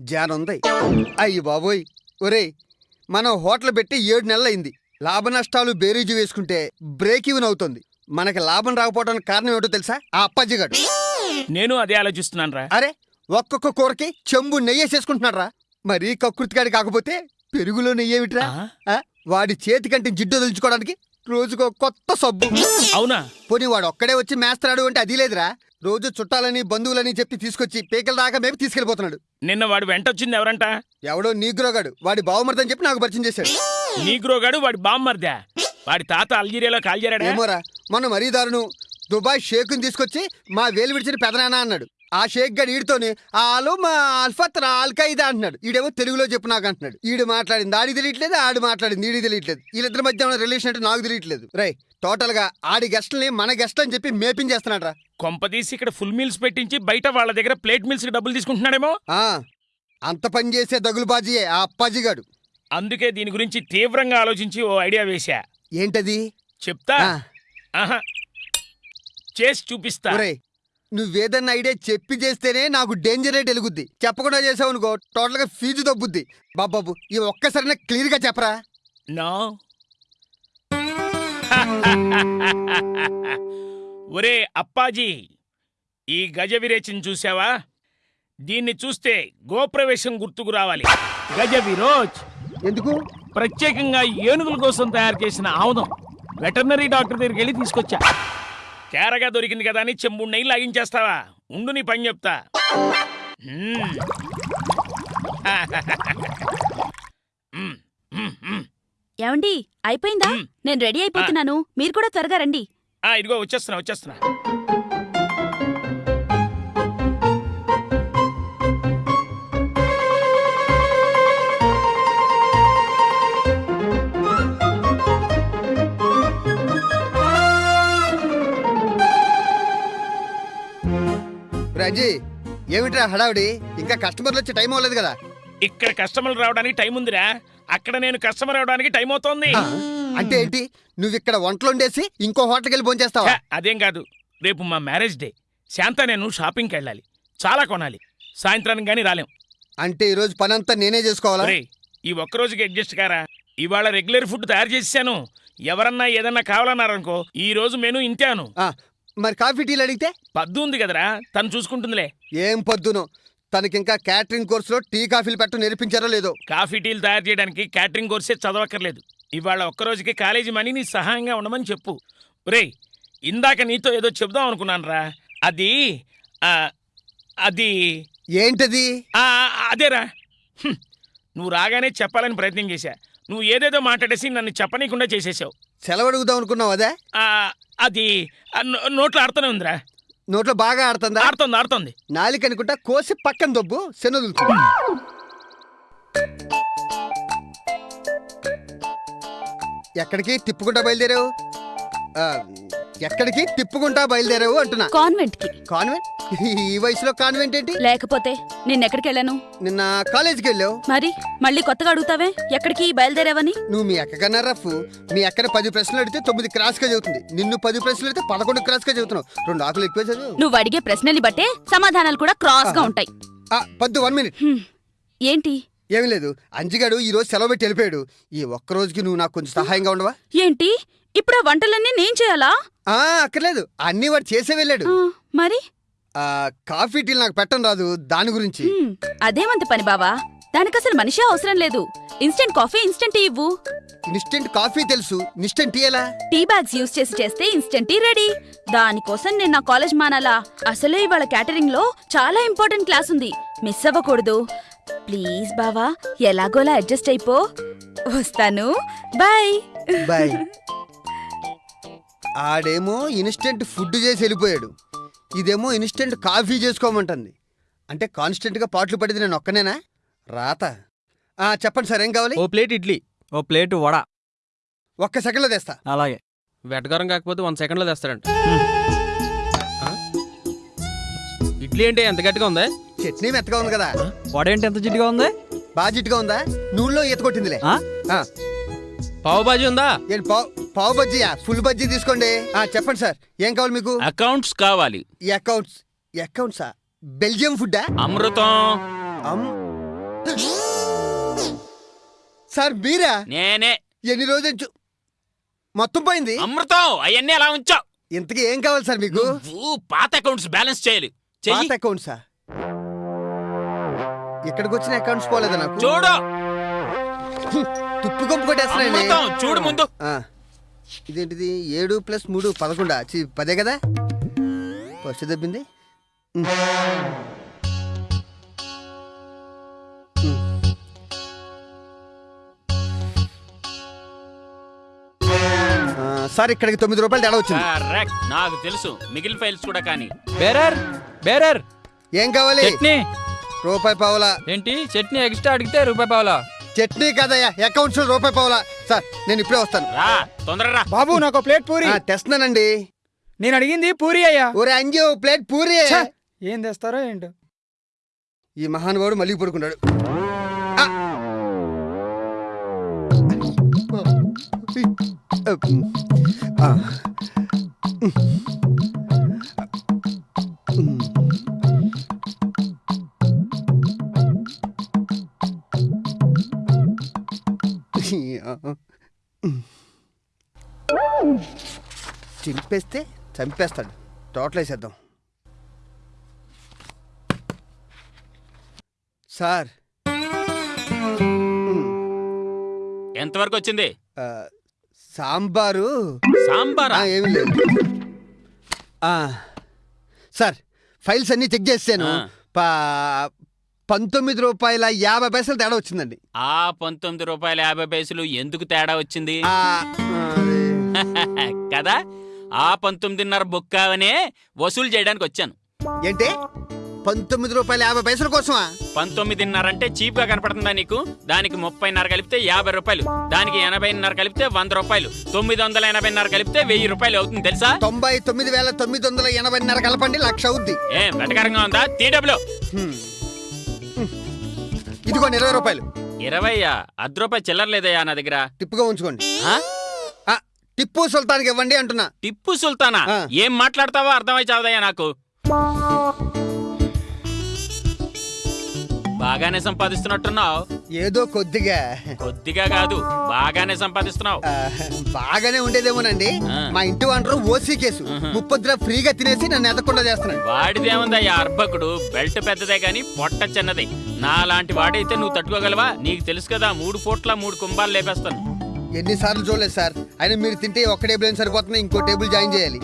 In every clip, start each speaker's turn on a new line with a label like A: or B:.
A: జానుంది. అయ్యి బాబోయ్. ఒరేయ్ మనం హోటల్ పెట్టి ఏడు నెలలైంది లాభ నష్టాలు బేరీజు వేసుకుంటే బ్రేక్ ఈవెన్ అవుతుంది. మనకి లాభం రాకపోవడానికి కారణం ఏమిటో తెలుసా? ఆ అప్పాజిగాడు.
B: నేను అదే ఆలోచిస్తున్నాను రా
A: అరే ఒక్కొక్క కూరకి చెంబు నెయ్యేసేసుకుంటున్నాడు రా మరీ కకృతిగాడి కాకపోతే పెరుగులో నెయ్యేమిట్రా ఆ? వాడి చేతి కంటే జిడ్డు వదిలించుకోవడానికి రోజుకో కొత్త సబ్బు.
B: అవునా?
A: పోనీ వాడు ఒక్కడే వచ్చి మేస్తాడు అంటే అది లేదురా. రోజు చుట్టాలని బంధువులని చెప్పి తీసుకొచ్చి పేకల దాకా మేపు తీసుకెళ్ళిపోతున్నాడు
B: నిన్న వాడు వెంట వచ్చింది ఎవరంట?
A: ఎవడో నీగ్రోగాడు. వాడి బావమరిదని చెప్పి నాకు పరిచయం చేశాడు.
B: నీగ్రోగాడు వాడి బామ్మర్దా వాడి తాత అల్జీరియాలో కాల్జారాడా
A: ఏమోరా మొన్న మరీ దారును దుబాయ్ షేకుని తీసుకొచ్చి మా వేలు విడిచిన పెదనాన్న అన్నాడు. ఆ షేక్ గడి ఈడితోని ఆలు మా అల్ఫత్ అల్ఖైదా అంటున్నాడు. ఈడేమో తెలుగులో చెప్పు నాకు అంటున్నాడు. ఈడు మాట్లాడింది ఆడి తెలియట్లేదు ఆడు మాట్లాడింది ఈడి తెలియట్లేదు. వీళ్ళిద్దరి మధ్య ఉన్న రిలేషన్ అంటే నాకు తెలియట్లేదు. రై టోటల్గా ఆడి గెస్ట్లని మన గెస్ట్ అని చెప్పి మేపించేస్తున్నాడు రా
B: కొంపదీసి ఇక్కడ ఫుల్ మీల్స్ పెట్టించి బయట వాళ్ళ దగ్గర ప్లేట్ మీల్స్కి డబ్బులు తీసుకుంటున్నాడేమో?
A: ఆ, అంత పని చేసే దగులుబాజీయే ఆ అప్పాజీగాడు.
B: అందుకే దీని గురించి తీవ్రంగా ఆలోచించి ఓ ఐడియా వేశా.
A: ఏంటది?
B: చెప్తా?
A: ఆ,
B: ఆహా. చేసి చూపిస్తా.
A: ఒరేయ్ నువ్వేదన్నా ఐడియా చెప్పి చేస్తేనే నాకు డేంజర్ రేట్ వెలుగుద్ది చెప్పకుండా చేసావు అనుకో టోటల్గా ఫీజు తగ్గుద్ది బాబాబు ఈ ఒక్కసారి క్లియర్గా చెప్పరా?
B: నో? ఒరే అప్పాజీ ఈ గజ విరేచన చూసావా దీన్ని చూస్తే గోప్రవేశం గుర్తుకు రావాలి. గజ విరోచ్.
A: ఎందుకు?
B: ప్రత్యేకంగా ఏనుగుల కోసం తయారు చేసిన ఆముదం. వెటర్నరీ డాక్టర్ దగ్గరికి వెళ్ళి తీసుకొచ్చా. కేరగా దొరికింది కదా అని చెంబు నెయ్యి లాగించేస్తావా? ఉండు నీ పని చెప్తా. మ్మ్. మ్మ్, మ్మ్, మ్మ్.
C: ఏమండి అయిపోయిందా. నేను రెడీ అయిపోతున్నాను. మీరు కూడా త్వరగా రండి.
B: ఆ, ఇదిగో వచ్చేస్తున్నా వచ్చేస్తున్నా.
A: రాజీ ఏమిట్రా హడావిడి? ఇంకా కస్టమర్లు వచ్చే టైం అవ్వలేదు కదా.
B: ఇక్కడ కస్టమర్లు రావడానికి టైం ఉందిరా. అక్కడ నేను కస్టమర్ అవడానికి టైం అవుతోంది.
A: అంటే ఏంటి? నువ్వు ఇక్కడ వంటలు వండేసి ఇంకో హోటల్కి వెళ్ళి భోంచేస్తావా
B: ఛ, అదేం కాదు. రేపు మా మ్యారేజ్ డే. శాంత నేను షాపింగ్కి వెళ్ళాలి. చాలా కొనాలి. సాయంత్రానికి గానీ రాలేం.
A: అంటే ఈ రోజు పని అంతా నేనే చేసుకోవాలా?
B: ఈ ఒక్క రోజుకి అడ్జస్ట్ కారా? ఇవాళ రెగ్యులర్ ఫుడ్ తయారు చేసాను ఎవరన్నా ఏదన్నా కావాలన్నారనుకో ఈ రోజు మెను ఇంటాను
A: ఆ, మరి కాఫీ టీలు అడిగితే?
B: పద్దు ఉంది కదరా. తను చూసుకుంటుందిలే.
A: ఏం పొద్దును? తనకింకా క్యాటరింగ్ కోర్సులో టీ కాఫీలు పెట్ట నేర్పించారో లేదో.
B: కాఫీ టీలు తయారు చేయడానికి క్యాటరింగ్ కోర్సే చదవక్కర్లేదు. ఇవాళ ఒక్క రోజుకి కాలేజీ మనీ నీ సహాయంగా ఉండమని చెప్పు. ఒరేయ్ ఇందాక నీతో ఏదో చెప్దాం అనుకున్నాను రా అది అది.
A: ఏంటది?
B: అదేరా. నువ్వు రాగానే చెప్పాలని ప్రయత్నం చేశా. నువ్వు ఏదేదో మాట్లాడేసి నన్ను చెప్పనీయకుండా చేసేసావు.
A: సెలవు అడుగుదాం అనుకున్నావు అదే?
B: అది నోట్లో ఆడుతూనే ఉందిరా.
A: నోట్లో బాగా ఆడుతుందా?
B: ఆడుతోంది ఆడుతోంది.
A: నాలిక అనుకుంటా కోసి పక్కన దొబ్బు శనదులు ఎక్కడికి? తిప్పుకుంటా బయలుదేరావు? ఎక్కడికి? తిప్పుకుంటా బయలుదేరావు అంటున్నా.
C: కాన్వెంట్కి
A: కాన్వెంట్? ఈ వయసులో కాన్వెంట్ ఏంటి?
C: లేకపోతే నిన్నెక్కడికి వెళ్ళాను?
A: నిన్న కాలేజీకి వెళ్ళావు.
C: మరి మళ్ళీ కొత్తగా అడుగుతావే? ఎక్కడికి బయలుదేరావని?
A: నువ్వు మీ అక్క కన్నా రఫ్. మీ అక్కన పది ప్రశ్నలు అడిగితే తొమ్మిది క్రాస్గా చదువుతుంది నిన్ను పది ప్రశ్నలు అడిగితే పదకొండు క్రాస్గా చదువుతున్నావు రెండు ఆకులు ఎక్కువ చదువు.
C: నువ్వు అడిగే ప్రశ్నల్ని బట్టే సమాధానాలు కూడా క్రాస్గా ఉంటాయి.
A: పద్దు వన్ మినిట్.
C: ఏంటి?
A: ఏమీ లేదు. అంజిగాడు ఈ రోజు సెలవు పెట్టి వెళ్ళిపోయాడు. ఈ ఒక్క రోజుకి నువ్వు నాకు కొంచెం సహాయంగా ఉండవా?
C: ఏంటి? ఇప్పుడు ఆ వంటలన్నీ నేను చేయాలా?
A: ఆ అక్కర్లేదు. అన్ని వాడు చేసే వెళ్ళాడు.
C: మరి?
A: ఆ కాఫీ టీలు నాకు పెట్టడం రాదు. దాని గురించి.
C: అదేమంత పని బావా? దానికి అసలు మనిషి అవసరం లేదు. ఇన్స్టెంట్ కాఫీ ఇన్స్టెంట్ టీ ఇవ్వు.
A: ఇన్స్టెంట్ కాఫీ తెలుసు. ఇన్స్టెంట్ టీ ఎలా?
C: టీ బ్యాగ్స్ యూస్ చేసి చేస్తే ఇన్స్టెంట్ టీ రెడీ. దానికోసం నేను నా కాలేజ్ మానాలా? అసలే ఇవాళ క్యాటరింగ్లో చాలా ఇంపార్టెంట్ క్లాస్ ఉంది. మిస్ అవ్వకూడదు. ప్లీజ్ బావా ఎలాగోలా అడ్జస్ట్ అయిపో. వస్తాను. బాయ్.
A: బాయ్. ఆడేమో ఇన్స్టెంట్ ఫుడ్ చేసి వెళ్ళిపోయాడు. ఇదేమో ఇన్స్టెంట్ కాఫీ చేసుకోమంటుంది. అంటే కాన్స్టెంట్గా పాటలు పడేది నేను ఒక్కనేనా? రాత. ఆ చెప్పండి సార్ ఏం కావాలి?
D: ఓ ప్లేట్ ఇడ్లీ ఓ ప్లేట్ వడ.
A: ఒక్క సెకండ్లో తెస్తా.
D: అలాగే. వెటకారం కాకపోతే వన్ సెకండ్లో తెస్తాడంట. ఆ? ఇడ్లీ అంటే ఎంత గట్టిగా ఉందా?
A: చట్నీ మెత్తగా ఉంది కదా.
D: వడ ఏంటి ఎంత జిడ్డుగా ఉంది?
A: బాగా జిట్టుగా ఉందా? నూనెలో ఈత కొట్టిందిలే.
D: ఆ?
A: ఆ,
D: పావు బాజీ ఉందా?
A: ఏంటి పావు పావు బజ్జీయా ఫుల్ బజ్జీ తీసుకోండి. ఆ చెప్పండి సార్. ఏం కావాలి మీకు?
E: అకౌంట్స్ కావాలి.
A: అకౌంట్స్ అకౌంట్సా? బెల్జియం ఫుడ్డా?
E: అమృతం.
A: అమ్. సార్ మీరా
E: నేనే.
A: ఎన్ని రోజుల మొత్తం పోయింది?
E: అమృతం అవన్నీ అలా ఉంచావు.
A: ఇంతకీ ఏం కావాలి సార్ మీకు?
E: నువ్వు పాత అకౌంట్స్ బ్యాలెన్స్ చేయాలి. చెయ్యి.
A: పాత అకౌంట్సా? ఇక్కడికి వచ్చిన అకౌంట్స్ పోలేదా నాకు?
E: చూడు.
A: తుప్పు కొంపు కొట్టేస్తున్నాయండి.
E: అమృతం చూడు ముందు.
A: ఆ, ఇదేంటిది? ఏడు ప్లస్ మూడు పదకొండా. చి పదే కదా? ఫస్ట్ దెబ్బింది. ఉమ్. ఉమ్. ఆ, సార్ ఇక్కడికి తొమ్మిది రూపాయలు తేడా వచ్చింది.
E: కరెక్ట్ నాకు తెలుసు. మిగిలిన ఫైల్స్ కూడా కానీ.
D: బేరర్ బేరర్
A: ఏం కావాలి?
D: చట్నీ
A: రూపాయి పావులా.
D: ఏంటి? చట్నీ ఎక్స్ట్రా అడిగితే రూపాయి పావులా?
A: చట్నీ కదయ్యా అకౌంట్స్ రూపాయి పావులా. సార్ నేను ఇప్పుడే వస్తాను.
E: రా తొందరగా రా.
F: బాబు నాకు ప్లేట్ పూరి.
A: ఆ, తెస్తున్నానండి.
F: నేను అడిగింది పూరి అయ్యా.
A: ఒరే అంజీ ఓ ప్లేట్ పూరి.
F: ఛ, ఏం తెస్తారో ఏంటో.
A: ఈ మహానుభావుడు మళ్ళీ పడుకున్నాడు. ఆ! ఆ. చింపేస్తే చంపేస్తాడు. టోటల్ వేసేద్దాం సార్
E: ఎంతవరకు వచ్చింది?
A: ఆ, సాంబారు.
E: సాంబారా?
A: ఆ, ఏమీ లేదు. ఆ, సార్ ఫైల్స్ అన్నీ చెక్ చేసాను
E: ఆ.
A: పా- పంతొమ్మిది రూపాయల యాభై పైసలు తేడా వచ్చిందండి.
E: ఆ పంతొమ్మిది రూపాయల యాభై పైసలు ఎందుకు తేడా వచ్చింది? కదా ఆ పంతొమ్మిదిన్నర బొక్కావనే వసూలు చేయడానికి వచ్చాను.
A: ఏంటి? పంతొమ్మిది రూపాయల యాభై పైసల కోసమా?
E: పంతొమ్మిదిన్నర అంటే చీప్గా కనపడుతుందా నీకు? దానికి ముప్పైన్నర కలిపితే యాభై రూపాయలు దానికి ఎనభైన్నర కలిపితే వంద రూపాయలు తొమ్మిది వందల ఎనభైన్నర కలిపితే వెయ్యి రూపాయలు అవుతుంది తెలుసా?
A: తొంభై తొమ్మిది వేల తొమ్మిది వందల ఎనభైన్నర కలపండి లక్ష అవుద్ది.
E: ఏం వెటకరంగా ఉందా.
A: హ్మ్. ఇదిగోండి ఇరవై రూపాయలు.
E: ఇరవయ్యా అర్ధ రూపాయి చిల్లర లేదయ్యా నా దగ్గర.
A: టిప్పుగా ఉంచుకోండి.
E: ఆ?
A: ఆ, టిప్పు సుల్తాన్కి ఇవ్వండి అంటున్నా.
E: టిప్పు సుల్తానా?
A: ఆ.
E: ఏం మాట్లాడతావో అర్థమై చావదయ్యా నాకు. బాగానే సంపాదిస్తున్నట్టున్నావు.
A: ఏదో కొద్దిగా.
E: కొద్దిగా కాదు బాగానే సంపాదిస్తున్నావు.
A: బాగానే ఉండేదేమోనండి. మా ఇంటి వంటరు ఓసీ కేసు. ముప్పొద్దున ఫ్రీగా తినేసి నన్ను ఎదకుండా చేస్తున్నాడు.
E: వాడిదేముందయ్యా అర్భకుడు. బెల్ట్ పెద్దదే గాని పొట్ట చిన్నది. నా లాంటి వాడైతే నువ్వు తట్టుకోగలవా? నీకు తెలుసు కదా మూడు పూట్ల మూడు కుంభాలు లేపేస్తాను.
A: ఎన్నిసార్లు చూడలేదు సార్. అయినా మీరు తింటే ఒక్క టేబుల్ ఏం సరిపోతుంది ఇంకో టేబుల్ జాయిన్ చేయాలి.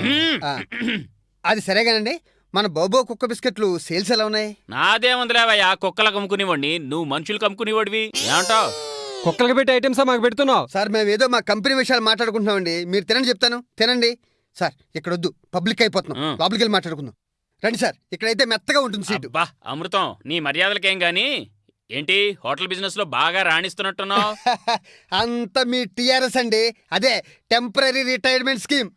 A: అది సరేగానండి. మన బోబో కుక్క బిస్కెట్లు సేల్స్ ఎలా ఉన్నాయి?
E: నాదేముందిలేవయ్యా? కుక్కలకు అమ్ముకునేవాడిని. నువ్వు మనుషులకు అమ్ముకునేవాడివి. ఏమంటావు?
D: కుక్కలకి పెట్టే ఐటమ్స్ మాకు పెడుతున్నావు.
A: సార్ మేము ఏదో మా కంపెనీ విషయాలు మాట్లాడుకుంటున్నామండి. మీరు తినండి చెప్తాను. తినండి. సార్ ఇక్కడ వద్దు పబ్లిక్ అయిపోతున్నాం. లోపలికి వెళ్ళి మాట్లాడుకుందాం. రండి సార్ ఇక్కడైతే మెత్తగా ఉంటుంది సీటు.
E: అబ్బా అమృతం నీ మర్యాదలకేం గాని? ఏంటి హోటల్ బిజినెస్లో బాగా రాణిస్తున్నట్టున్నావు?
A: అంత మీ టిఆర్ఎస్ అండి. అదే టెంపరీ రిటైర్మెంట్ స్కీమ్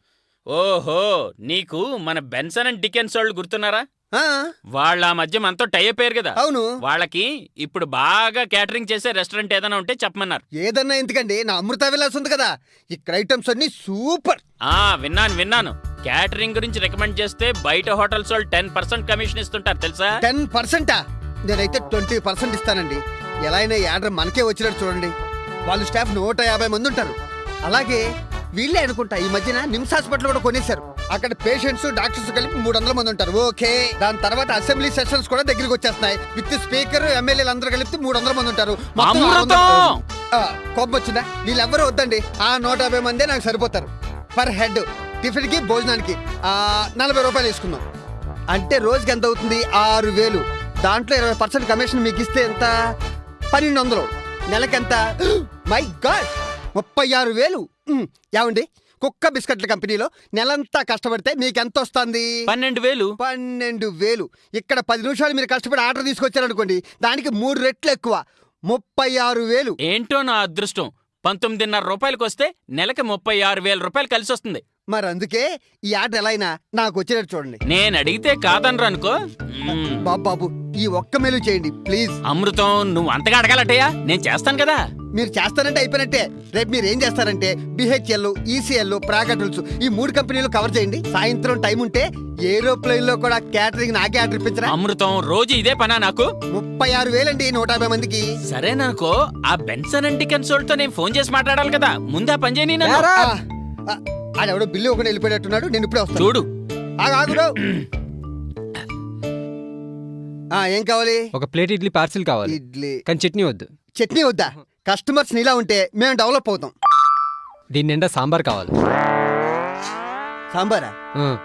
E: ఓహో నీకు మన బెన్సన్ అండ్ డికెన్స్ వాళ్ళు గుర్తున్నారా? వాళ్ళ మధ్య మనతో టై అయిపోయారు కదా.
A: అవును.
E: వాళ్ళకి ఇప్పుడు బాగా క్యాటరింగ్ చేసే రెస్టారెంట్ ఏదైనా ఉంటే చెప్పమన్నారు.
A: ఏదన్నా ఎందుకండి? నా అమృత విలాస్ ఉంది కదా. ఇక్కడ ఐటమ్స్ అన్ని సూపర్.
E: ఆ విన్నాను విన్నాను. క్యాటరింగ్ గురించి రికమెండ్ చేస్తే బయట హోటల్స్ వాళ్ళు టెన్ పర్సెంట్ కమిషన్ ఇస్తుంటారు తెలుసా?
A: టెన్ పర్సెంటా? నేనైతే ట్వంటీ పర్సెంట్ ఇస్తానండి. ఎలా అయినా ఈ ఆర్డర్ మనకే వచ్చినట్టు చూడండి. వాళ్ళు స్టాఫ్ నూట యాభై మంది ఉంటారు. అలాగే వీళ్ళే అనుకుంటా ఈ మధ్యన నిమ్స్ హాస్పిటల్ కూడా కొనేశారు. అక్కడ పేషెంట్స్ డాక్టర్స్ కలిపి మూడు వందల మంది ఉంటారు. ఓకే. దాని తర్వాత అసెంబ్లీ సెషన్స్ కూడా దగ్గరికి వచ్చేస్తున్నాయి. విత్ స్పీకర్ ఎమ్మెల్యేలు అందరూ కలిపి మూడు వందల మంది ఉంటారు. కోపం వచ్చిందా వీళ్ళెవ్వరూ వద్దండి. ఆ నూట యాభై మందే నాకు సరిపోతారు. Per head. టిఫిన్కి భోజనానికి నలభై రూపాయలు తీసుకుందాం అంటే రోజుకి ఎంత అవుతుంది? ఆరు వేలు. దాంట్లో ఇరవై పర్సెంట్ కమిషన్ మీకు ఇస్తే ఎంత? పన్నెండు వందలు నెలకెంత? My God! ముప్పై ఆరు వేలు. ఏమండి? కుక్క బిస్కెట్ల కంపెనీలో నెలంతా కష్టపడితే మీకు ఎంత వస్తుంది
E: పన్నెండు వేలు.
A: పన్నెండు వేలు. ఇక్కడ పది నిమిషాలు మీరు కష్టపడి ఆర్డర్ తీసుకొచ్చారనుకోండి దానికి మూడు రెట్లు ఎక్కువ. ముప్పై ఆరు వేలు.
E: ఏంటో నా అదృష్టం. పంతొమ్మిదిన్నర రూపాయలకు వస్తే నెలకి ముప్పై ఆరు వేల రూపాయలు కలిసి వస్తుంది
A: మరి అందుకే ఈ ఆట ఎలా అయినా నాకు వచ్చేటట్టు చూడండి.
E: నేను అడిగితే కాదనరు అనుకో.
A: బాబు బాబు ఈ ఒక్క మెలు చేయండి ప్లీజ్.
E: అమృతం నువ్వు అంతగా అడగాలటయ్యా? నేను చేస్తాను కదా.
A: మీరు చేస్తారంటే అయిపోయినట్టే. రేపు మీరు ఏం చేస్తారంటే బిహెచ్ఎల్ ఈసీఎల్ ప్రాగటల్స్ ఈ మూడు కంపెనీలు కవర్ చేయండి. సాయంత్రం టైం ఉంటే ఏరోప్లేన్లో కూడా క్యాటరింగ్ నాకే ఆర్డర్ ఇప్పించరా?
E: అమృతం రోజు ఇదే పనా నాకు?
A: ముప్పై ఆరు వేలండి నూట యాభై మందికి.
E: సరేననుకో ఆ బెన్సన్ అండ్ కన్సోల్ట్తో నేను ఫోన్ చేసి మాట్లాడాలి కదా. ముందు ఆ పని చేయని నన్ను.
F: ఏరా?
A: ఆ, ఆ, ఆడెవడో బిల్లు ఒకటి వెళ్ళిపోయేటట్టున్నాడు. నేను ఇప్పుడే వస్తాను.
E: చూడు.
A: ఆగు, ఆగుడు. ఆ, ఏం కావాలి?
G: ఒక ప్లేట్ ఇడ్లీ పార్సిల్ కావాలి.
A: ఇడ్లీ.
G: కానీ చట్నీ వద్దు.
A: చట్నీ వద్దా? కస్టమర్స్ నీలా ఉంటే మేము డెవలప్ అవుతాం.
G: దీని నిండా సాంబార్ కావాలి.
A: సాంబారా?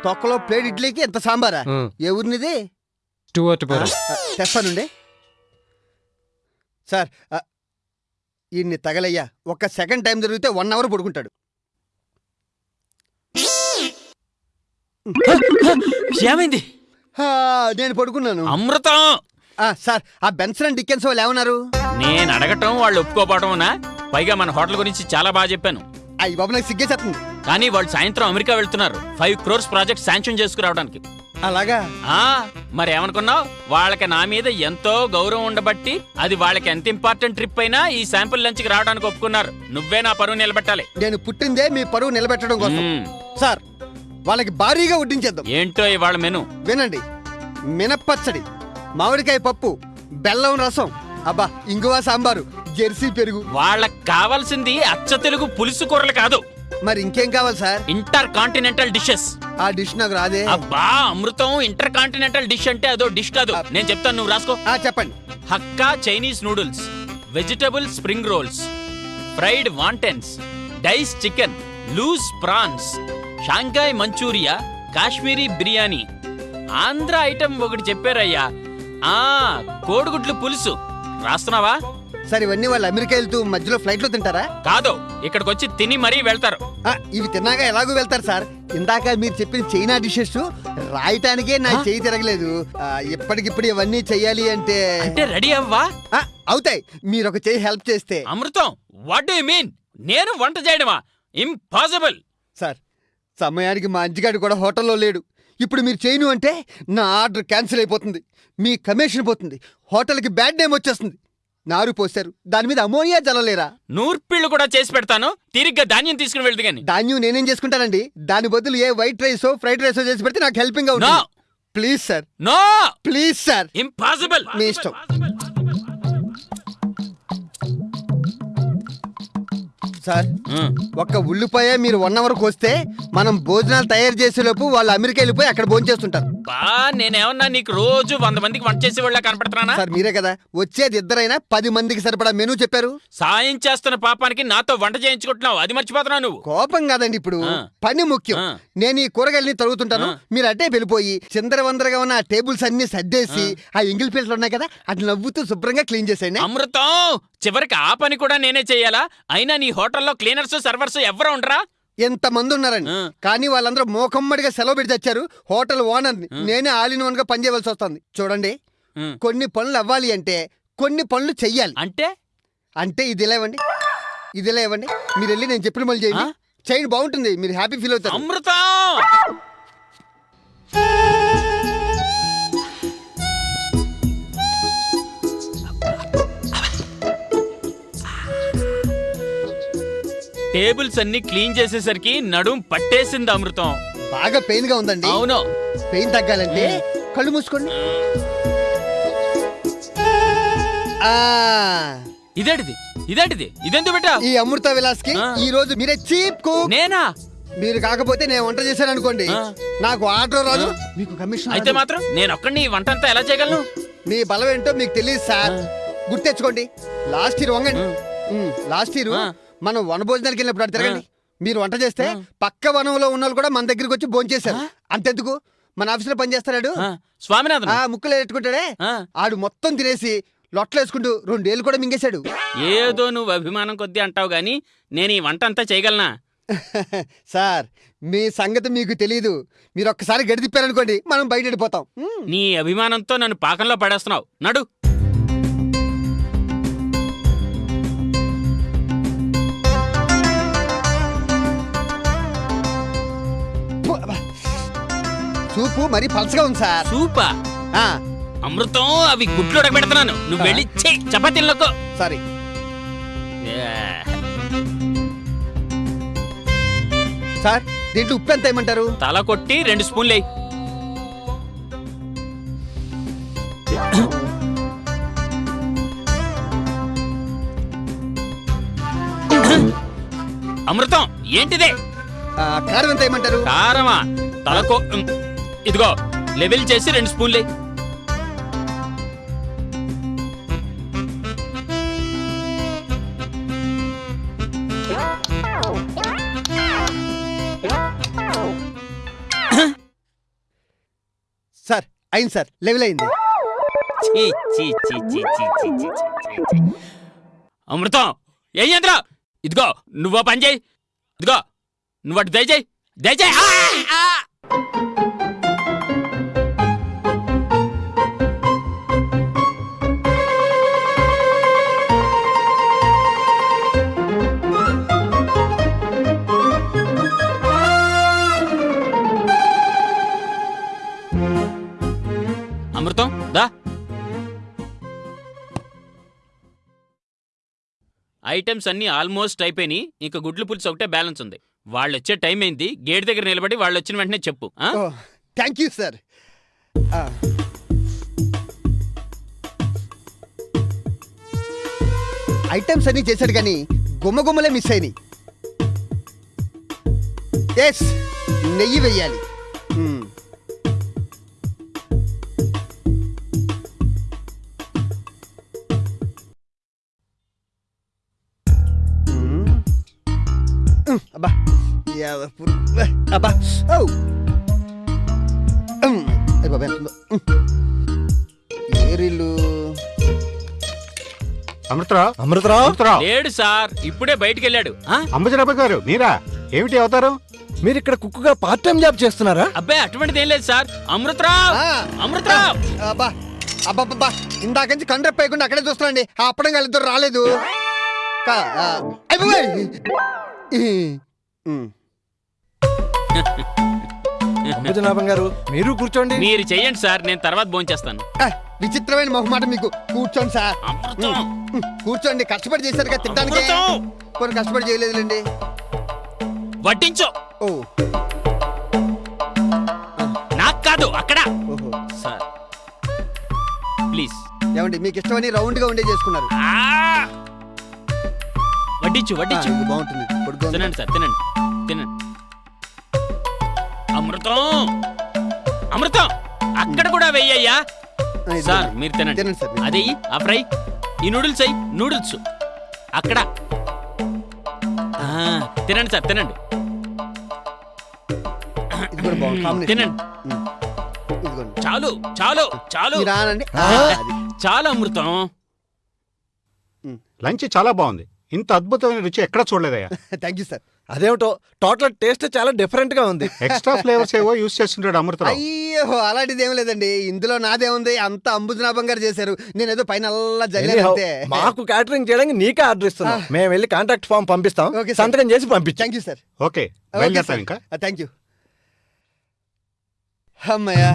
A: తొక్కలో ప్లేట్ ఇడ్లీకి ఎంత సాంబారా? ఊరినిది?
G: టూ అటు
A: తెస్తానండి సార్ ఈయన్ని తగలయ్యా. ఒక్క సెకండ్ టైం జరిగితే వన్ అవర్ పడుకుంటాడు.
E: ఏమైంది
A: హా, నేను పడుకున్నాను.
E: అమృతం!
A: సార్ ఆ బెన్సన్ అండ్ డికెన్స్ వాళ్ళు ఏమన్నారు?
E: నేను అడగటం వాళ్ళు ఒప్పుకోపోవటమునా పైగా మన హోటల్ గురించి చాలా బాగా చెప్పాను.
A: అయ్యి బాబు నాకు సిగ్గేసేస్తుంది.
E: కానీ వాళ్ళు సాయంత్రం అమెరికా వెళ్తున్నారు. ఫైవ్ క్రోర్స్ ప్రాజెక్ట్ శాంక్షన్ చేసుకురావడానికి.
A: అలాగా?
E: ఆ మరి ఏమనుకున్నావు? వాళ్ళకి నా మీద ఎంతో గౌరవం ఉండబట్టి అది వాళ్ళకి ఎంత ఇంపార్టెంట్ ట్రిప్ అయినా ఈ శాంపుల్ లంచ్కి రావడానికి ఒప్పుకున్నారు. నువ్వే నా పరువు నిలబెట్టాలి.
A: నేను పుట్టిందే మీ పరువు నిలబెట్టడం కోసం. సార్ వాళ్ళకి భారీగా వడ్డించేద్దాం.
E: ఏంటో ఇవాళ మెను?
A: వినండి. మినప్పచ్చడి మామిడికాయ పప్పు బెల్లం రసం అబ్బా ఇంగువ సాంబారు జెర్సీ పెరుగు.
E: వాళ్ళకి కావాల్సింది అచ్చ తెలుగు పులుసు కూరలు కాదు.
A: మరి ఇంకేం కావాలి సార్?
E: Intercontinental dishes.
A: ఆ డిష్ నాకు రాదే.
E: అబ్బా అమృతం ఇంటర్ కాంటినెంటల్ డిష్ అంటే అదో డిష్ కాదు. నేను చెప్తాను నువ్వు రాసుకో.
A: ఆ చెప్పండి.
E: Hakka Chinese noodles vegetable spring rolls fried wontons dice chicken loose prawns Shanghai Manchuria Kashmiri biryani. Andhra item ఒకటి చెప్పారయ్యా. ఆ కోడిగుడ్లు పులుసు. రాస్తున్నావా?
A: సార్ ఇవన్నీ వాళ్ళు అమెరికా వెళ్తూ మధ్యలో ఫ్లైట్లో తింటారా?
E: కాదు ఇక్కడికి వచ్చి తిని మరీ వెళ్తారు.
A: ఆ, ఇవి తిన్నాక ఎలాగో వెళ్తారు సార్? ఇందాక మీరు చెప్పిన చైనా డిషెస్ రాయటానికే నా చేయి తిరగలేదు. ఆ, ఇప్పటికిప్పుడు ఇవన్నీ చెయ్యాలి అంటే
E: అంటే రెడీ అవ్వా?
A: ఆ, అవుతాయి. మీరు ఒక చేయి హెల్ప్ చేస్తే.
E: అమృతం వాట్ డు మీన్ నేను వంట చేయడమా? ఇంపాసిబుల్
A: సార్ సమయానికి మా అంజిగాడు కూడా హోటల్లో లేడు. ఇప్పుడు మీరు చేయను అంటే నా ఆర్డర్ క్యాన్సిల్ అయిపోతుంది. మీ కమిషన్ పోతుంది. హోటల్కి బ్యాడ్ నేమ్ వచ్చేస్తుంది. నారు పోశారు. దాని మీద అమోనియా జల్లలేరా
E: నూర్పిళ్ళు కూడా చేసి పెడతాను. తిరిగ్గా ధాన్యం తీసుకుని వెళ్దు గాని
A: ధాన్యం నేనేం చేసుకుంటానండి? దాని బదులు ఏ వైట్ రైసో ఫ్రైడ్ రైసో చేసి పెడితే నాకు హెల్పింగ్ అవుతుంది. Please sir.
E: No!
A: Please sir.
E: Impossible!
A: మీ ఇష్టం. సార్. ఒక్క ఉల్లిపాయ మీరు వన్ అవర్ వస్తే మనం భోజనాలు తయారు చేసేలోపు వాళ్ళు అమెరికా వెళ్ళిపోయి అక్కడ భోజనం చేస్తుంటారు.
E: బా నేనేమన్నా నీకు రోజు వంద మందికి వంట చేసే వాళ్ళ కనపడుతున్నానా?
A: సార్ మీరే కదా. వచ్చేది ఇద్దరైనా పది మందికి సరిపడా మెనూ చెప్పారు.
E: సాయం చేస్తున్న పాపానికి నాతో వంట చేయించుకుంటున్నావు. అది మర్చిపోతున్నావు నువ్వు.
A: కోపం కాదండి ఇప్పుడు. పని ముఖ్యం. నేను ఈ కూరగాయలని తరుగుతుంటాను. మీరు అట్టే వెళ్ళిపోయి చిందర వందరగా ఉన్న ఆ టేబుల్స్ అన్ని సర్దేసి ఆ. ఎంగిల్ పీటలు ఉన్నాయి కదా అది నవ్వుతూ శుభ్రంగా క్లీన్ చేసేయండి.
E: అమృతం! చివరికి ఆ పని కూడా నేనే చేయాలా? అయినా నీ హోటల్లో క్లీనర్స్ సర్వర్స్ ఎవరు ఉండరా?
A: ఎంత మంది ఉన్నారండి. కానీ వాళ్ళందరూ మోకమ్మడిగా సెలవు పెట్టి తెచ్చారు. హోటల్ ఓనర్ని. నేనే ఆల్ ఇన్ వన్గా పనిచేయవలసి వస్తుంది. చూడండి. కొన్ని పనులు అవ్వాలి అంటే కొన్ని పనులు చెయ్యాలి.
E: అంటే?
A: అంటే ఇది ఇలా ఇవ్వండి. ఇది ఇలా ఇవ్వండి. మీరు వెళ్ళి నేను చెప్పిన పనులు చేయండి? చేయండి బాగుంటుంది. మీరు హ్యాపీ ఫీల్ అవుతారు.
E: అమృతం! టేబుల్స్ అన్ని క్లీన్ చేసేసరికి నడుం పట్టేసింది అమృతం.
A: బాగా పెయిన్గా ఉందండి.
E: అవును.
A: పెయిన్ తగ్గాలంటే కళ్ళు మూసుకోండి. ఆ.
E: ఇదేంటిది? ఇదేంటిది? ఇదెందుకు పెట్టా
A: ఈ అమృత
E: విలాస్కి.
A: ఈ రోజు మీరే చీప్ కుక్.
E: నేనా?
A: మీరు కాకపోతే నేను వంట చేశాను అనుకోండి
E: ఆ.
A: నాకు ఆర్డర్ రాదు. మీకు కమిషన్
E: అయితే
A: రాదు.
E: మాత్రం నేను ఒక్కడిని ఈ వంట అంతా ఎలా చేయగలను?
A: మీ బలం ఏంటో మీకు తెలియదు సార్. గుర్తెచ్చుకోండి లాస్ట్ ఇయర్ వంగండి. లాస్ట్ ఇయర్
E: ఆ.
A: మనం వన భోజనానికి వెళ్ళినప్పుడు అటు తిరగండి. మీరు వంట చేస్తే. పక్క వనంలో ఉన్న వాళ్ళు కూడా మన దగ్గరికి వచ్చి భోంచేశారు అంతెందుకు? మన ఆఫీసులో పనిచేస్తాడు
E: స్వామినాథన్.
A: ఆ ముక్కలు పెట్టుకుంటాడే ఆడు మొత్తం తినేసి లొట్టలేసుకుంటూ రెండేళ్ళు కూడా మింగేశాడు.
E: ఏదో నువ్వు అభిమానం కొద్దీ అంటావు గాని నేను ఈ వంట అంతా చేయగలనా?
A: సార్ మీ సంగతి మీకు తెలీదు. మీరు ఒక్కసారి గడి తిప్పారనుకోండి మనం బయట వెళ్ళిపోతాం.
E: నీ అభిమానంతో నన్ను పాకంలో పడేస్తున్నావు. నడు.
A: సూపు మరీ పలసగా ఉంది సార్.
E: సూపా?
A: ఆ,
E: అమృతం అవి గుడ్లు ఉడకబెడుతున్నాను. నువ్వు వెళ్ళి చపాతీలకు
A: సారీ. సార్ దీంట్లో ఉప్పు ఎంత ఏమంటారు
E: తల కొట్టి రెండు స్పూన్లు వేయి. అమృతం ఏంటిదే?
A: ఆ, కారం ఎంత ఏమంటారు
E: కారమా? తలకో ఉమ్, ఇదిగో లెవెల్ చేసి రెండు స్పూన్లే.
A: సార్ అయింది సార్ లెవెల్ అయింది.
E: అమృతం ఏం ఇదిగో నువ్వు పని చేయి. ఇదిగో నువ్వు అటు దయచేయి దయచేయి. ఐటమ్స్ అన్నీ ఆల్మోస్ట్ అయిపోయినాయి ఇంకా గుడ్లు పులుసు ఒకటే బ్యాలెన్స్ ఉంది. వాళ్ళు వచ్చే టైం అయింది గేట్ దగ్గర నిలబడి వాళ్ళు వచ్చిన వెంటనే చెప్పు. ఆ?
A: Thank you sir. ఐటమ్స్ అన్ని చేశాడు కానీ గుమ్మ గుమ్మలే మిస్ అయినాయి. ఎస్ నెయ్యి వెయ్యాలి అబ్బా ఔ ఉమ్, అయ్ బాబా ఎంత. ఏరిల్లు
H: అమృతరావు?
I: అమృతరావు?
H: అమృతరావు.
E: లేడు సార్. ఇప్పుడే బయటికి వెళ్ళాడు. ఆ?
H: అంబజరాబాయ్ గారు మీరా? ఏమిటి అవతారం?
I: మీరు ఇక్కడ కుక్కుగా పార్ట్ టైం జాబ్ చేస్తున్నారా?
E: అబ్బాయి అటువంటిది ఏం లేదు సార్. అమృతరావు!
A: ఆ.
E: అమృతరావు!
A: అబ్బా. అబ్బబ్బబ్బా. ఇందాక నుంచి కండ్రెప్ అయ్యకుండా అక్కడే చూస్తున్నాండి. ఆ అప్పడం వాళ్ళిద్దరు రాలేదు. కా- ఆ, అయ్ బాబోయ్. ఈ, ఉమ్.
I: అంబుజనాభం గారు మీరు కూర్చోండి.
E: మీరు చెయ్యండి సార్ నేను తర్వాత భోంచేస్తాను
A: విచిత్రమైన మొహమాట మీకు. కూర్చోండి సార్. కూర్చోండి కష్టపడి చేశారు కదా
E: అమృతం.
A: కొన్ని కష్టపడి చేయలేదులేండి.
E: వడ్డించు.
A: ఓ.
E: నాకు కాదు అక్కడ.
A: ఓహో.
E: సార్. ప్లీజ్.
A: ఏమండి మీకు ఇష్టమని రౌండ్గా ఉండే చేసుకున్నారు.
E: ఆ! వడ్డించు వడ్డించు.
A: బాగుంటుంది.
E: తినండి సార్ తినండి తినండి. అమృతం. అమృతం అక్కడ కూడా వెయ్యయ్యా. సార్. మీరు తినండి.
A: తినండి సార్ మీరు.
E: అదే ఆ ఫ్రై ఈ నూడిల్స్ అయ్యి నూడిల్స్. అక్కడ. ఆ, తినండి సార్ తినండి.
A: ఇది కూడా బాగుంది. కాంబినేషన్.
E: తినండి.
A: ఉమ్. ఇదిగోండి.
E: చాలు చాలు చాలు.
A: మీరు రానండి. ఆ, అది.
E: చాలు అమృతం.
H: లంచ్ చాలా బాగుంది. ఇంత అద్భుతమైన రుచి ఎక్కడ చూడలేదయ్యా.
A: థ్యాంక్ యూ సార్
I: అదేమిటో టోటల్ టేస్ట్ చాలా డిఫరెంట్గా ఉంది.
H: ఎక్స్ట్రా ఫ్లేవర్స్ ఏవో యూస్ చేస్తుంటాడు అమృతరావు.
A: అయ్యో అలాంటిది ఏం లేదండి. ఇందులో నాదే ఉంది అంత అంబుజనాభం గారు చేశారు. నేను ఏదో పైన
I: Anyhow,
A: జల్లానంతే
I: మాకు క్యాటరింగ్ చేయడానికి నీకే ఆర్డర్ ఇస్తున్నాం. మేము వెళ్ళి కాంటాక్ట్ ఫామ్ పంపిస్తాం. సంతకం చేసి పంపించాం.
A: థ్యాంక్ యూ సార్
H: ఓకే ఇంకా.
A: థ్యాంక్ యూ అమ్మయ్యా.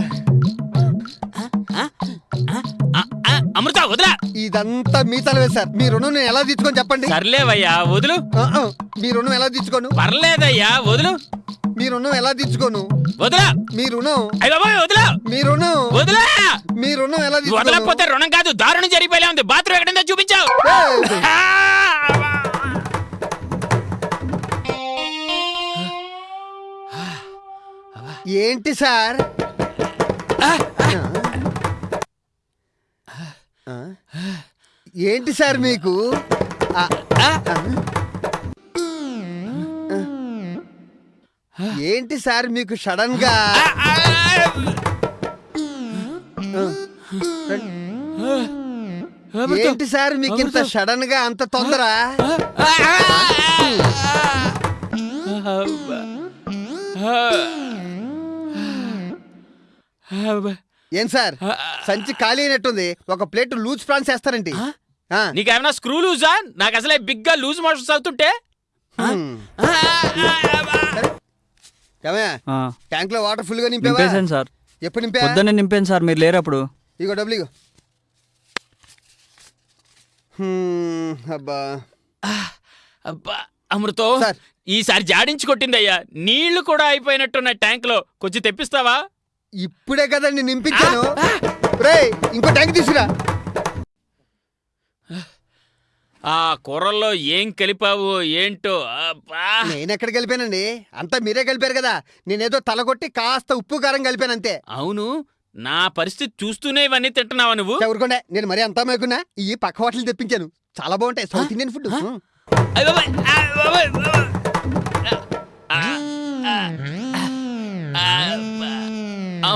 A: ఇదంతా మీ తలవే సార్. మీ రుణం నేను ఎలా తీర్చుకొని చెప్పండి?
E: సర్లేవయ్యా వదులు.
A: ఆ, ఆ, మీ రుణం ఎలా తీర్చుకోను?
E: పర్లేదయ్యా వదులు.
A: మీ రుణం ఎలా తీర్చుకోను?
E: వదిలా.
A: మీ రుణం.
E: అయ్య బాబోయ్ వదిలా.
A: మీ రుణం.
E: వదిలా.
A: మీ రుణం ఎలా తీర్చుకోను?
E: వదలకపోతే రుణం కాదు దారుణం జరిగిపోలే ఉంది. బాత్రూమ్ ఎక్కడుందో చూపించావు.
A: ఏయ్!
E: ఆ!
A: ఏంటి సార్? ఏంటి సార్ మీకు? ఏంటి సార్ మీకు సడన్గా ఏంటి సార్ మీకు ఇంత సడన్గా అంత తొందర ఏం సార్? సంచి ఖాళీ అయినట్టుంది. ఒక ప్లేట్ లూజ్ ఫ్రాన్స్ వేస్తారండి.
E: నీకేమైనా స్క్రూ లూజా? నాకు అసలే బిగ్గా లూజ్ మోషన్స్ అవుతుంటే.
A: ట్యాంక్లో వాటర్ ఫుల్గా నింపావా
F: సార్.
A: ఎప్పుడు నింపా?
F: పొద్దున్నే నింపాను సార్. మీరు లేరు అప్పుడు
A: ఇగో డబ్బులు ఇగో. అబ్బా.
E: అబ్బా అమృతం
A: సార్.
E: ఈసారి జాడించి కొట్టిందయ్యా. నీళ్ళు కూడా అయిపోయినట్టున్న ట్యాంక్లో కొంచెం తెప్పిస్తావా?
A: ఇప్పుడే కదండి నింపించాను. రే ఇంకో ట్యాంక్ తీసుకురా.
E: ఆ కూరల్లో ఏం కలిపావు ఏంటో? అబ్బా.
A: నేను ఎక్కడ కలిపానండి? అంతా మీరే కలిపారు కదా. నేనేదో తలగొట్టి కాస్త ఉప్పు కారం కలిపాను అంతే
E: అవును నా పరిస్థితి చూస్తూనే ఇవన్నీ తింటున్నావా నువ్వు?
A: చదువుకోండి నేను మరీ అంతా మేకున్నా. ఈ పక్క హోటల్ తెప్పించాను. చాలా బాగుంటాయి. సౌత్ ఇండియన్ ఫుడ్
E: అయ్ బాబోయ్, ఆ. బాబోయ్, బాబోయ్. ఆ, ఆ, ఆ, అబ్బా.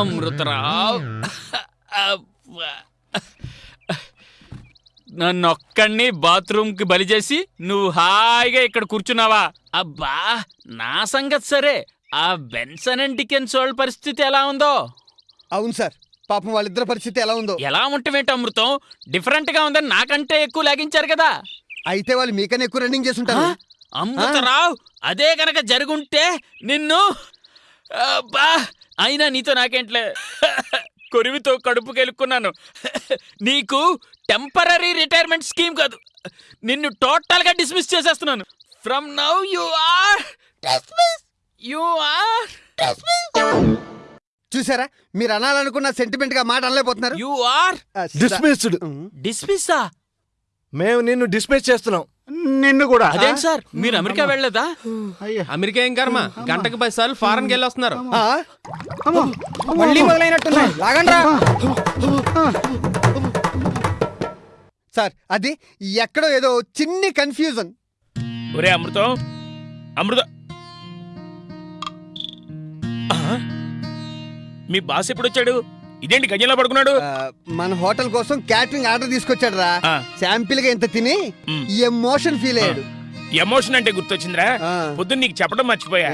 E: అమృతరావు. అబ్బా. నన్నొక్కడిని బాత్రూమ్కి బలి చేసి నువ్వు హాయిగా ఇక్కడ కూర్చున్నావా? అబ్బా నా సంగతి సరే. ఆ బెన్సన్ అండ్ డికెన్స్ వాళ్ళ పరిస్థితి ఎలా ఉందో?
A: అవును సార్ పాపం వాళ్ళిద్దరి పరిస్థితి ఎలా ఉందో.
E: ఎలా ఉంటమేంటి అమృతం? డిఫరెంట్గా ఉందని నాకంటే ఎక్కువ లాగించారు కదా.
A: అయితే వాళ్ళు మీకన్నా ఎక్కువ రన్నింగ్ చేస్తుంటారు
E: అమృతరావు అదే గనక జరుగుంటే నిన్ను అబ్బా! అయినా నీతో నాకేంట్లే? కొరివితో కడుపు కెలుక్కున్నాను. నీకు టెంపరీ రిటైర్మెంట్ స్కీమ్ కాదు. నిన్ను టోటల్గా డిస్మిస్ చేసేస్తున్నాను from now you are you are
A: చూసారా? మీరు అనాలనుకున్న సెంటిమెంట్గా మాట అనలేకపోతున్నారు.
E: You are
I: dismissed
A: um.
E: డిస్మిస్సా
I: మేము నిన్ను డిస్మిస్ చేస్తున్నాం.
H: నిన్ను కూడా.
E: అదేంటి సార్? మీరు అమెరికా వెళ్ళలేదా
H: అయ్యా.
D: అమెరికా ఏం కర్మ? గంటకు పది సార్లు ఫారెన్కి వెళ్ళి వస్తున్నారు
A: ఆ,
H: అమ్మో,
G: మళ్ళీ మొదలైనట్టున్నాయి లాగండి
A: సార్ అది ఎక్కడో ఏదో చిన్ని కన్ఫ్యూజన్.
B: ఒరే అమృతం. అమృతం. ఆ? మీ బాస్ ఎప్పుడు వచ్చాడు ఇదేంటి గజంలో పడుకున్నాడు?
A: మన హోటల్ కోసం క్యాటరింగ్ ఆర్డర్ తీసుకొచ్చాడు రా. శాంపిల్గా ఇంత తిని. ఎమోషన్ ఫీల్ అయ్యాడు.
B: ఎమోషన్ అంటే గుర్తొచ్చిందిరా. పొద్దున్న నీకు చెప్పడం మర్చిపోయా.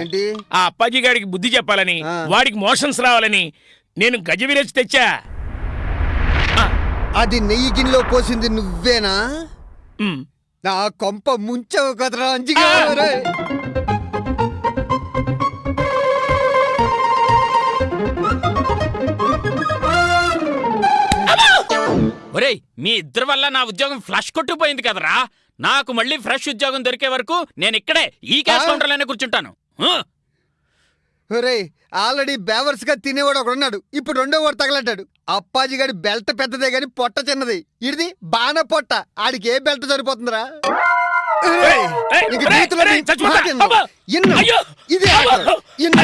B: ఆ అప్పాజీ గారికి బుద్ధి చెప్పాలని. వాడికి మోషన్స్ రావాలని నేను గజ విరేజ్ తెచ్చా.
A: అది నెయ్యి గిన్నెలో పోసింది నువ్వేనా. నా కొంప ముంచవు కదరా అంజిగా. ఒరేయ్.
E: మీ ఇద్దరి వల్ల నా ఉద్యోగం ఫ్లష్ కొట్టుకుపోయింది కదరా నాకు మళ్ళీ ఫ్రెష్ ఉద్యోగం దొరికే వరకు నేను ఇక్కడే ఈ క్యాష్? కౌంటర్లోనే కూర్చుంటాను?
A: ఒరేయ్ ఆల్రెడీ బేవర్స్గా తినేవాడు ఒకడు ఉన్నాడు ఇప్పుడు రెండో వాడు తగలడ్డాడు అప్పాజీ గారి బెల్ట్ పెద్దదే గాని పొట్ట చిన్నది ఇది బాణ పొట్ట ఆడికి ఏ బెల్ట్ సరిపోతుందిరా. ఇదే. ఇన్ను.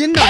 A: ఇన్ను.